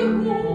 で。